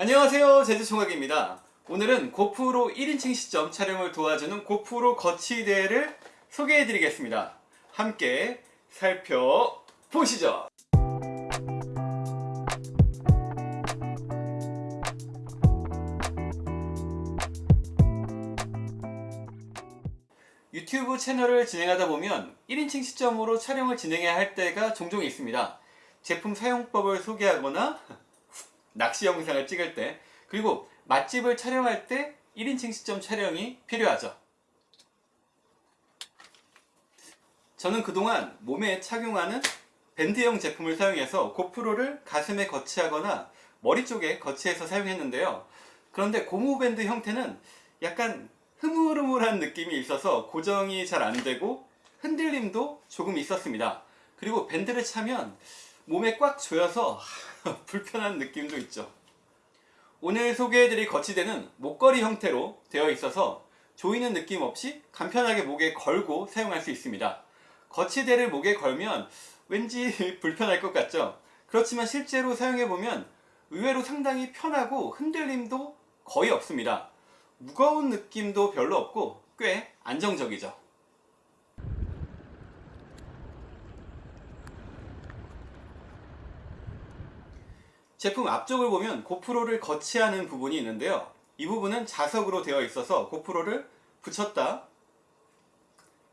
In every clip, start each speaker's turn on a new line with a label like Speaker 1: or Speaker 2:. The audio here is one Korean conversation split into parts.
Speaker 1: 안녕하세요 제주총각입니다. 오늘은 고프로 1인칭 시점 촬영을 도와주는 고프로 거치대를 소개해 드리겠습니다. 함께 살펴보시죠. 유튜브 채널을 진행하다 보면 1인칭 시점으로 촬영을 진행해야 할 때가 종종 있습니다. 제품 사용법을 소개하거나 낚시 영상을 찍을 때 그리고 맛집을 촬영할 때 1인칭 시점 촬영이 필요하죠. 저는 그동안 몸에 착용하는 밴드형 제품을 사용해서 고프로를 가슴에 거치하거나 머리 쪽에 거치해서 사용했는데요. 그런데 고무밴드 형태는 약간 흐물흐물한 느낌이 있어서 고정이 잘 안되고 흔들림도 조금 있었습니다. 그리고 밴드를 차면 몸에 꽉 조여서 불편한 느낌도 있죠. 오늘 소개해드릴 거치대는 목걸이 형태로 되어 있어서 조이는 느낌 없이 간편하게 목에 걸고 사용할 수 있습니다. 거치대를 목에 걸면 왠지 불편할 것 같죠? 그렇지만 실제로 사용해보면 의외로 상당히 편하고 흔들림도 거의 없습니다. 무거운 느낌도 별로 없고 꽤 안정적이죠 제품 앞쪽을 보면 고프로를 거치하는 부분이 있는데요. 이 부분은 자석으로 되어 있어서 고프로를 붙였다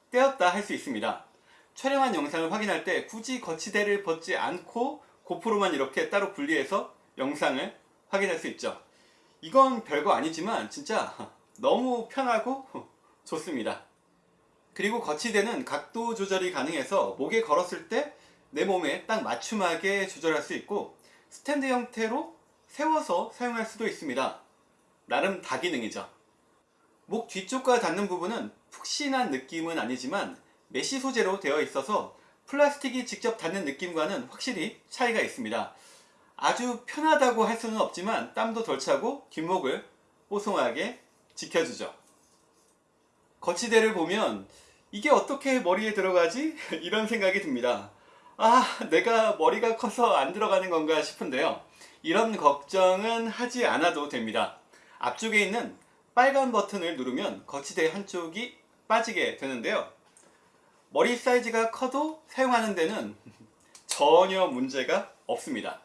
Speaker 1: 떼었다 할 수 있습니다. 촬영한 영상을 확인할 때 굳이 거치대를 벗지 않고 고프로만 이렇게 따로 분리해서 영상을 확인할 수 있죠. 이건 별거 아니지만 진짜 너무 편하고 좋습니다. 그리고 거치대는 각도 조절이 가능해서 목에 걸었을 때 내 몸에 딱 맞춤하게 조절할 수 있고 스탠드 형태로 세워서 사용할 수도 있습니다. 나름 다기능이죠. 목 뒤쪽과 닿는 부분은 푹신한 느낌은 아니지만 mesh 소재로 되어 있어서 플라스틱이 직접 닿는 느낌과는 확실히 차이가 있습니다. 아주 편하다고 할 수는 없지만 땀도 덜 차고 뒷목을 뽀송하게 지켜주죠. 거치대를 보면 이게 어떻게 머리에 들어가지? 이런 생각이 듭니다 아 내가 머리가 커서 안 들어가는 건가 싶은데요. 이런 걱정은 하지 않아도 됩니다. 앞쪽에 있는 빨간 버튼을 누르면 거치대 한쪽이 빠지게 되는데요. 머리 사이즈가 커도 사용하는 데는 전혀 문제가 없습니다.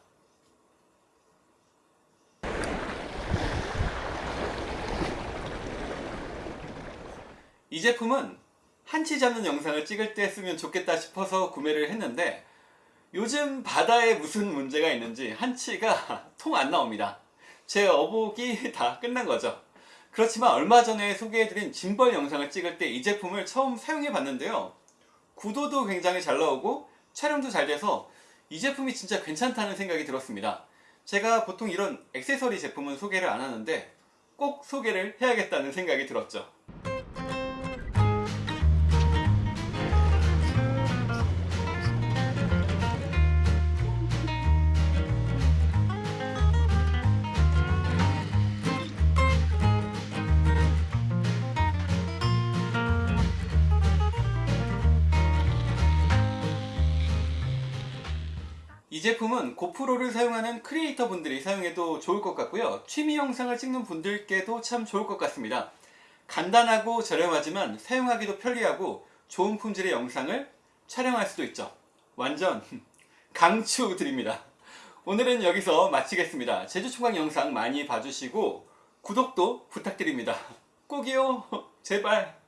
Speaker 1: 이 제품은 한치 잡는 영상을 찍을 때 쓰면 좋겠다 싶어서 구매를 했는데 요즘 바다에 무슨 문제가 있는지 한치가 통 안 나옵니다. 제 어복이 다 끝난 거죠. 그렇지만 얼마 전에 소개해드린 짐벌 영상을 찍을 때 이 제품을 처음 사용해 봤는데요. 구도도 굉장히 잘 나오고 촬영도 잘 돼서 이 제품이 진짜 괜찮다는 생각이 들었습니다. 제가 보통 이런 액세서리 제품은 소개를 안 하는데 꼭 소개를 해야겠다는 생각이 들었죠 이 제품은 고프로를 사용하는 크리에이터 분들이 사용해도 좋을 것 같고요. 취미 영상을 찍는 분들께도 참 좋을 것 같습니다. 간단하고 저렴하지만 사용하기도 편리하고 좋은 품질의 영상을 촬영할 수도 있죠. 완전 강추 드립니다. 오늘은 여기서 마치겠습니다. 제주총각 영상 많이 봐주시고 구독도 부탁드립니다. 꼭이요. 제발